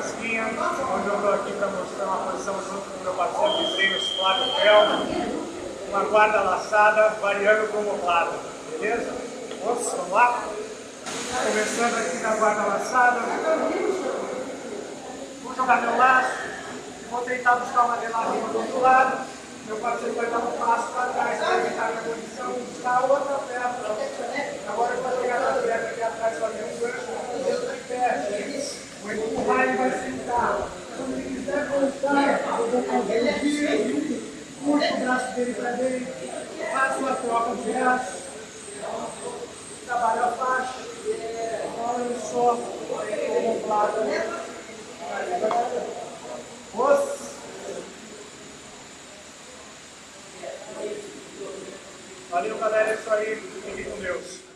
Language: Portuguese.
Casquinha, onde eu estou aqui para mostrar uma posição junto com meu parceiro de treinos, Flávio Fel, uma guarda laçada, variando com oblado, beleza? Vamos, vamos lá? Começando aqui na guarda laçada, vou jogar meu laço, vou tentar buscar uma reladinha do outro lado, meu parceiro vai dar um passo para trás para evitar minha posição, buscar outra perna, agora eu vou chegar na vai sentar. Se ele quiser voltar, eu vou fazer um giro, puxo o braço dele para dentro, faço uma troca de braço, trabalho a faixa, olha só, como lado. Os Valeu, galera. É isso aí.